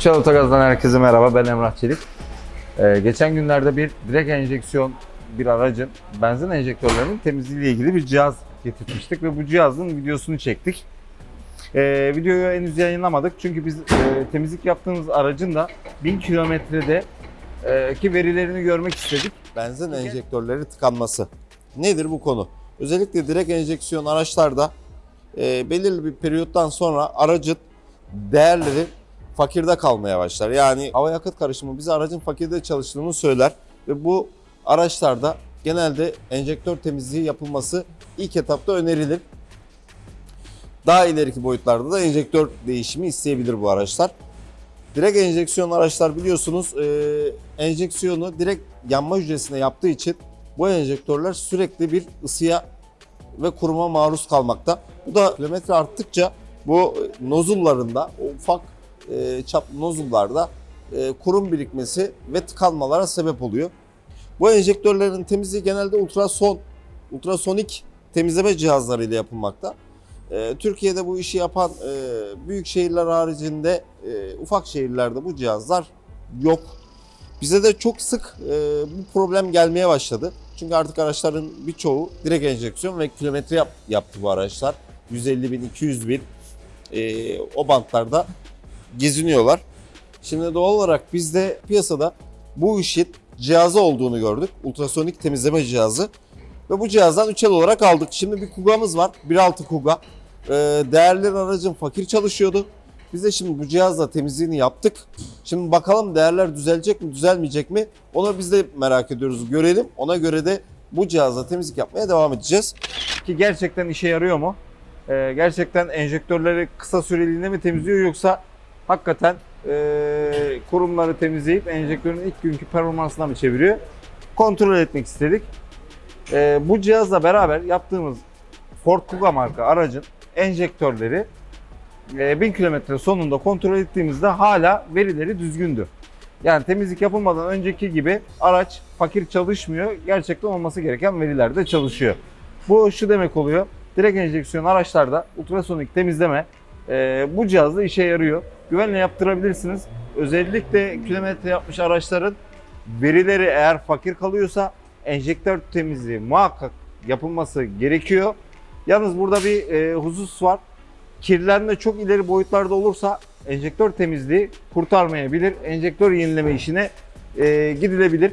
Üçal Otogaz'dan herkese merhaba. Ben Emrah Çelik. Ee, geçen günlerde bir direkt enjeksiyon bir aracın benzin enjektörlerinin temizliği ile ilgili bir cihaz getirmiştik ve bu cihazın videosunu çektik. Ee, videoyu henüz yayınlamadık çünkü biz e, temizlik yaptığımız aracın da 1000 kilometrede e, ki verilerini görmek istedik. Benzin enjektörleri tıkanması. Nedir bu konu? Özellikle direkt enjeksiyon araçlarda e, belirli bir periyottan sonra aracın değerleri fakirde kalmaya başlar. Yani hava yakıt karışımı bize aracın fakirde çalıştığını söyler ve bu araçlarda genelde enjektör temizliği yapılması ilk etapta önerilir. Daha ileriki boyutlarda da enjektör değişimi isteyebilir bu araçlar. Direkt enjeksiyon araçlar biliyorsunuz e, enjeksiyonu direkt yanma hücresine yaptığı için bu enjektörler sürekli bir ısıya ve kuruma maruz kalmakta. Bu da kilometre arttıkça bu nozullarında, ufak e, çaplı nozullarda e, kurum birikmesi ve tıkanmalara sebep oluyor. Bu enjektörlerin temizliği genelde ultrason, ultrasonik temizleme cihazlarıyla yapılmakta. E, Türkiye'de bu işi yapan e, büyük şehirler haricinde e, ufak şehirlerde bu cihazlar yok. Bize de çok sık bu problem gelmeye başladı. Çünkü artık araçların birçoğu direkt enjeksiyon ve kilometre yap, yaptı bu araçlar. 150 bin, 200 bin o bantlarda geziniyorlar. Şimdi doğal olarak biz de piyasada bu işin cihazı olduğunu gördük. Ultrasonik temizleme cihazı. Ve bu cihazdan 3 el olarak aldık. Şimdi bir Kuga'mız var. 1.6 Kuga. Ee, değerli aracın fakir çalışıyordu. Biz de şimdi bu cihazla temizliğini yaptık. Şimdi bakalım değerler düzelecek mi, düzelmeyecek mi? Onu biz de merak ediyoruz. Görelim. Ona göre de bu cihazla temizlik yapmaya devam edeceğiz. Ki gerçekten işe yarıyor mu? Ee, gerçekten enjektörleri kısa süreliğine mi temizliyor yoksa hakikaten e, kurumları temizleyip enjektörün ilk günkü performansına mı çeviriyor? Kontrol etmek istedik. Ee, bu cihazla beraber yaptığımız Ford Kuga marka aracın enjektörleri e, 1000 kilometre sonunda kontrol ettiğimizde hala verileri düzgündü. Yani temizlik yapılmadan önceki gibi araç fakir çalışmıyor. Gerçekten olması gereken verilerde çalışıyor. Bu şu demek oluyor. Direkt enjeksiyon araçlarda ultrasonik temizleme e, bu cihazla işe yarıyor. Güvenle yaptırabilirsiniz. Özellikle kilometre yapmış araçların verileri eğer fakir kalıyorsa enjektör temizliği muhakkak yapılması gerekiyor. Yalnız burada bir e, husus var. Kirlenme çok ileri boyutlarda olursa enjektör temizliği kurtarmayabilir. Enjektör yenileme işine e, gidilebilir.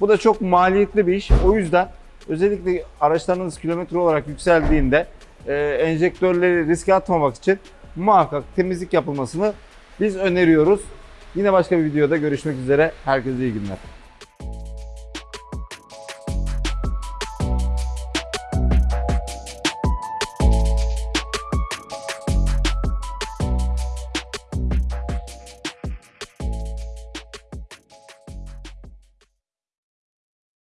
Bu da çok maliyetli bir iş. O yüzden özellikle araçlarınız kilometre olarak yükseldiğinde e, enjektörleri riske atmamak için muhakkak temizlik yapılmasını biz öneriyoruz. Yine başka bir videoda görüşmek üzere. Herkese iyi günler.